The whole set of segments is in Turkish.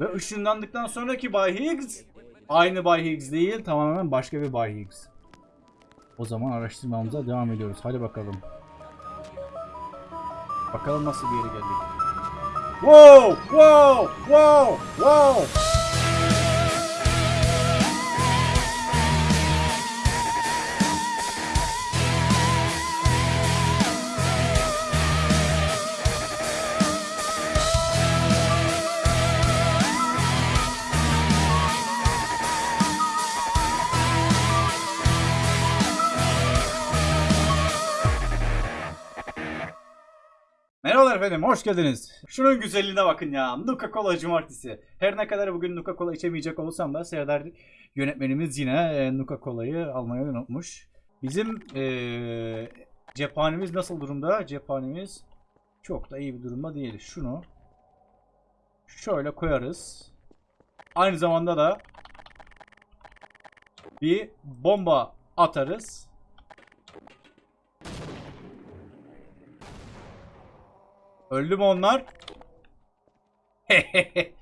Ve ışınlandıktan sonraki Bay Higgs aynı Bay Higgs değil tamamen başka bir Bay Higgs. O zaman araştırmamıza devam ediyoruz. Hadi bakalım. Bakalım nasıl bir yere geldik. Wow! Wow! Wow! Wow! Merhabalar efendim, hoş geldiniz. Şunun güzelliğine bakın ya. Nuka Cola Cumartesi. Her ne kadar bugün Nuka Cola içemeyecek olursam da Serdar yönetmenimiz yine e, Nuka Cola'yı almayı unutmuş. Bizim e, cephanemiz nasıl durumda? Cephanemiz çok da iyi bir durumda değil. Şunu şöyle koyarız. Aynı zamanda da bir bomba atarız. Öldü mü onlar?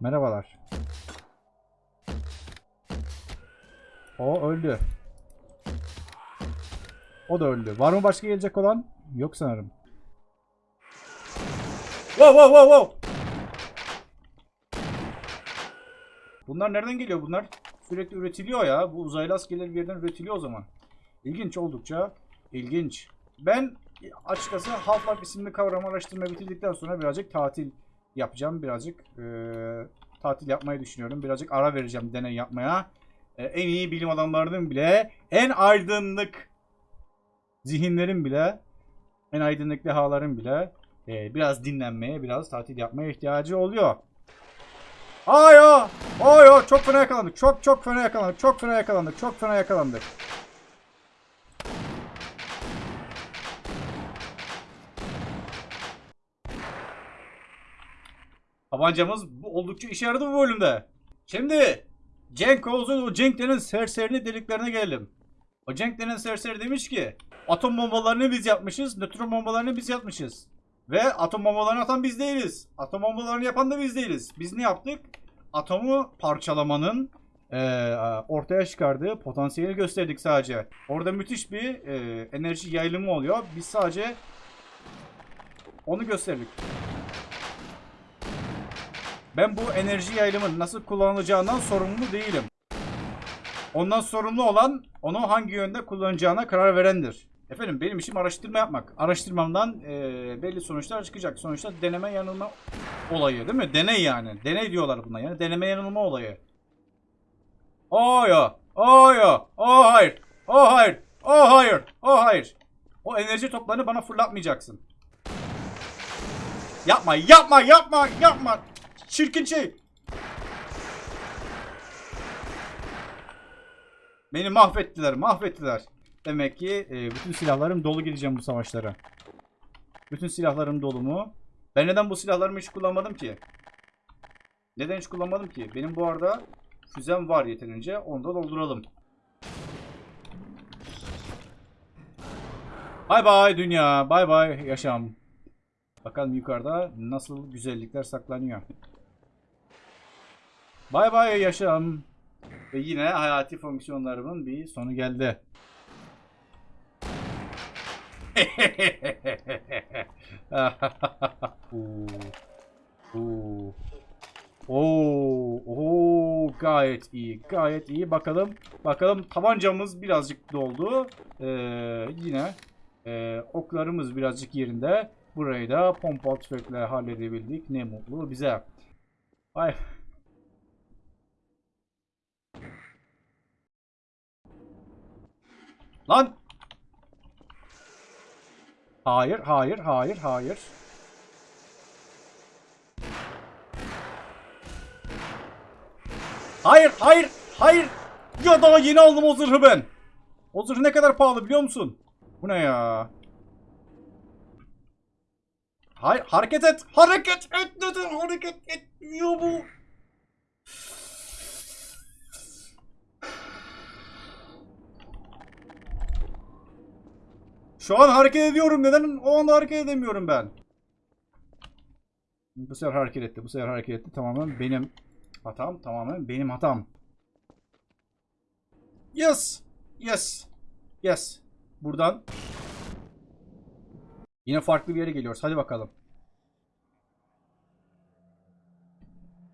Merhabalar. O öldü. O da öldü. Var mı başka gelecek olan? Yok sanırım. Wow wow wow wow. Bunlar nereden geliyor bunlar? Sürekli üretiliyor ya. Bu uzaylı askerler bir yerden üretiliyor o zaman. İlginç oldukça. ilginç. Ben açıkçası Half-Life isimli kavramı araştırma bitirdikten sonra birazcık tatil yapacağım. Birazcık eee, tatil yapmayı düşünüyorum. Birazcık ara vereceğim deney yapmaya. E, en iyi bilim adamlarının bile, en aydınlık zihinlerin bile, en aydınlık dehaların bile e, biraz dinlenmeye, biraz tatil yapmaya ihtiyacı oluyor. Ayo! Ayo! Çok fena yakalandık. Çok çok fena yakalandık. Çok fena yakalandık. Çok fena yakalandık. Tabancamız bu oldukça işe yaradı bu bölümde. Şimdi Cenk Oğuz'un o Cenk denen serserinin deliklerine gelelim. O Cenk denen serseri demiş ki atom bombalarını biz yapmışız, nötron bombalarını biz yapmışız. Ve atom bombalarını atan biz değiliz. Atom bombalarını yapan da biz değiliz. Biz ne yaptık? Atomu parçalamanın eee, ortaya çıkardığı potansiyeli gösterdik sadece. Orada müthiş bir eee, enerji yayılımı oluyor. Biz sadece onu gösterdik. Ben bu enerji yayılımının nasıl kullanılacağından sorumlu değilim. Ondan sorumlu olan onu hangi yönde kullanacağına karar verendir. Efendim benim işim araştırma yapmak. Araştırmamdan eee, belli sonuçlar çıkacak. Sonuçta deneme yanılma olayı değil mi? Deney yani. Deney diyorlar buna yani. Deneme yanılma olayı. Oh ya. Oh ya. Oh hayır. Oh hayır. Oh hayır. Oh hayır. O enerji toplarını bana fırlatmayacaksın. Yapma, yapma, yapma, yapma. Çirkin şey. Beni mahvettiler, mahvettiler. Demek ki e, bütün silahlarım dolu gideceğim bu savaşlara. Bütün silahlarım dolu mu? Ben neden bu silahlarımı hiç kullanmadım ki? Neden hiç kullanmadım ki? Benim bu arada füzem var yeterince. Onu da dolduralım. Bay bay dünya. Bay bay yaşam. Bakalım yukarıda nasıl güzellikler saklanıyor. Bay bay yaşam. Ve yine hayati fonksiyonlarımın bir sonu geldi. Oo. Oo. Oo, gayet iyi, gayet iyi. Bakalım, bakalım tabancamız birazcık doldu. Ee, yine e, oklarımız birazcık yerinde. Burayı da pompa tüfekle halledebildik. Ne mutlu bize. Ay. Lan! Hayır, hayır, hayır, hayır. Hayır, hayır, hayır. Ya daha yeni aldım o zırhı ben. O zırh ne kadar pahalı biliyor musun? Bu ne ya? Hayır, hareket et. Hareket et dedim. Hareket etmiyor bu. Şu an hareket ediyorum. Neden o anda hareket edemiyorum ben? Bu sefer hareket etti. Bu sefer hareket etti. Tamamen benim hatam. Tamamen benim hatam. Yes. Yes. Yes. Buradan yine farklı bir yere geliyoruz. Hadi bakalım.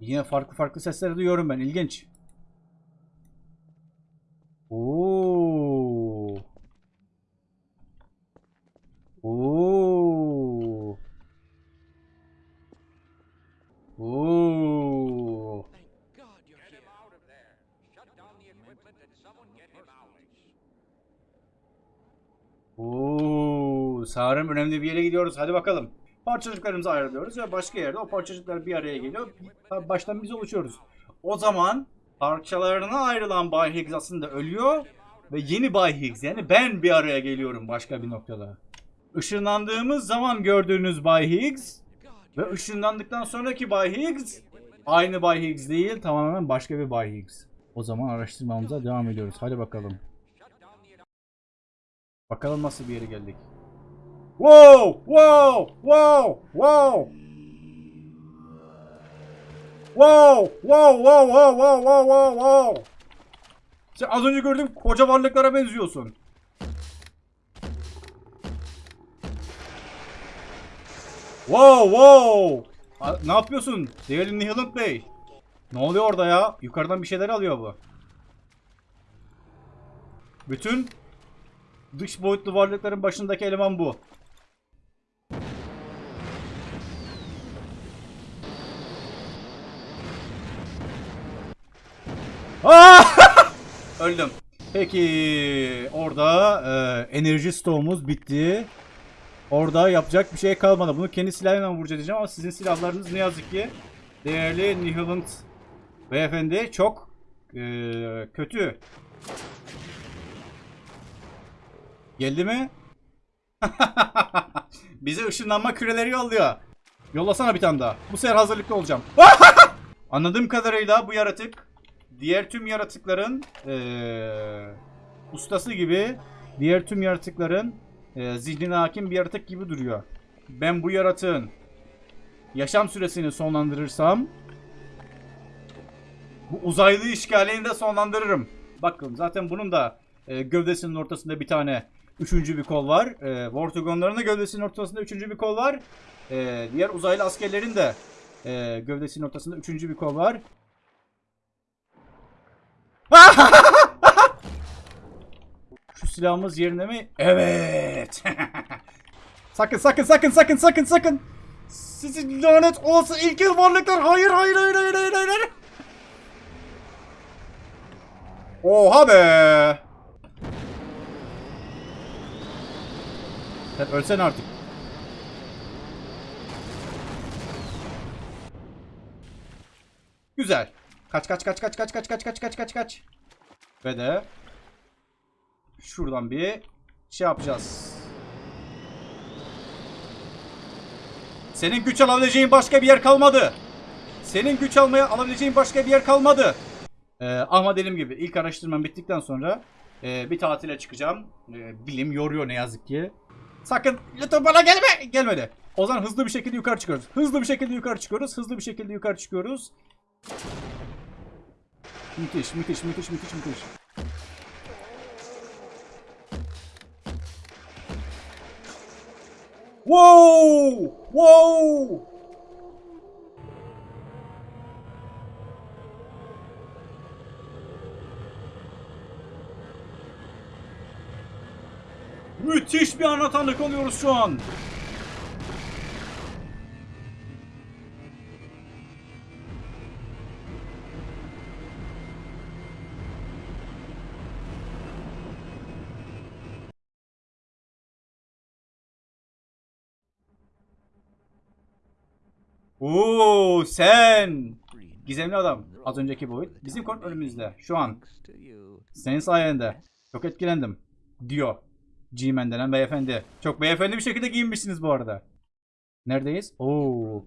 Yine farklı farklı sesleri duyuyorum ben. İlginç. Sanırım önemli bir yere gidiyoruz. Hadi bakalım. Parçacıklarımızı ayrılıyoruz ve başka yerde o parçacıklar bir araya geliyor. Baştan biz oluşuyoruz. O zaman parçalarına ayrılan Bay Higgs aslında ölüyor ve yeni Bay Higgs yani ben bir araya geliyorum başka bir noktada. Işınlandığımız zaman gördüğünüz Bay Higgs ve ışınlandıktan sonraki Bay Higgs aynı Bay Higgs değil tamamen başka bir Bay Higgs. O zaman araştırmamıza devam ediyoruz. Hadi bakalım. Bakalım nasıl bir yere geldik. Wow! Wow! Wow! Wow! Wow! Wow! Wow! Wow! Wow! Wow! Wow! Wow! Sen az önce gördüğüm koca varlıklara benziyorsun. Wow! Wow! A- ne yapıyorsun? Değerli Nihilent Bey. Ne oluyor orada ya? Yukarıdan bir şeyler alıyor bu. Bütün dış boyutlu varlıkların başındaki eleman bu. Öldüm. Peki orada e, enerji stoğumuz bitti. Orada yapacak bir şey kalmadı. Bunu kendi silahımla vuracağız diyeceğim ama sizin silahlarınız ne yazık ki değerli Nihilent beyefendi çok e, kötü. Geldi mi? Bize ışınlanma küreleri yolluyor. Yollasana bir tane daha. Bu sefer hazırlıklı olacağım. Anladığım kadarıyla bu yaratık diğer tüm yaratıkların eee, ustası gibi diğer tüm yaratıkların eee zihnine hakim bir yaratık gibi duruyor. Ben bu yaratığın yaşam süresini sonlandırırsam bu uzaylı işgalini de sonlandırırım. Bakın zaten bunun da e, gövdesinin ortasında bir tane üçüncü bir kol var. E, Vortigonların da gövdesinin ortasında üçüncü bir kol var. E, diğer uzaylı askerlerin de e, gövdesinin ortasında üçüncü bir kol var. Şu silahımız yerine mi? Evet. sakın sakın sakın sakın sakın sakın. Sizin lanet olası ilkel varlıklar. Hayır hayır hayır hayır hayır hayır. Oha be. Sen ölsen artık. Güzel. Kaç kaç kaç kaç kaç kaç kaç kaç kaç kaç kaç. Ve de şuradan bir şey yapacağız. Senin güç alabileceğin başka bir yer kalmadı. Senin güç almaya alabileceğin başka bir yer kalmadı. Ee, ama dediğim gibi ilk araştırmam bittikten sonra e, bir tatile çıkacağım. E, bilim yoruyor ne yazık ki. Sakın lütfen bana gelme. Gelmedi. O zaman hızlı bir şekilde yukarı çıkıyoruz. Hızlı bir şekilde yukarı çıkıyoruz. Hızlı bir şekilde yukarı çıkıyoruz. Müthiş, müthiş, müthiş, müthiş, müthiş. Wow! Wow! Müthiş bir ana tanık oluyoruz şu an. Oo sen. Gizemli adam. Az önceki boyut. Bizim kontrolümüzde. Şu an. Senin sayende. Çok etkilendim. Diyor. G-Man denen beyefendi. Çok beyefendi bir şekilde giyinmişsiniz bu arada. Neredeyiz? Oo.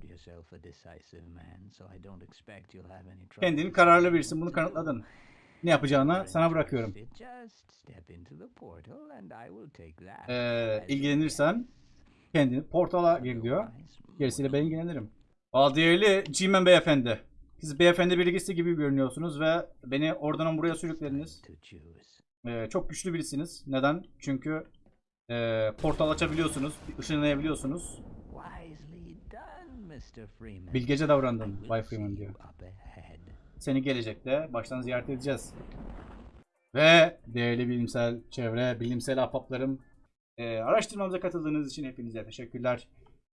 Kendini kararlı birisin. Bunu kanıtladın. Ne yapacağını sana bırakıyorum. Ee, ilgilenirsen kendini portala gir diyor. Gerisiyle ben ilgilenirim. Aa, değerli G-Man beyefendi. Siz beyefendi bilgisi gibi görünüyorsunuz ve beni oradan buraya sürüklediniz. Ee, çok güçlü birisiniz. Neden? Çünkü e, portal açabiliyorsunuz, ışınlayabiliyorsunuz. Bilgece davrandın Bay Freeman diyor. Seni gelecekte baştan ziyaret edeceğiz. Ve değerli bilimsel çevre, bilimsel ahbaplarım e, araştırmamıza katıldığınız için hepinize teşekkürler.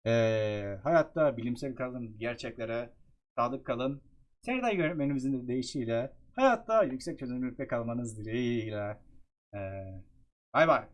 E, hayatta bilimsel kalın, gerçeklere sadık kalın. Serdar yönetmenimizin de deyişiyle hayatta yüksek çözünürlükte kalmanız dileğiyle. E, bay bay.